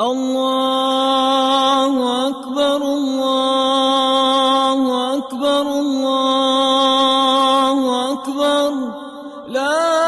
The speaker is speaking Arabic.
الله أكبر الله أكبر الله أكبر. لا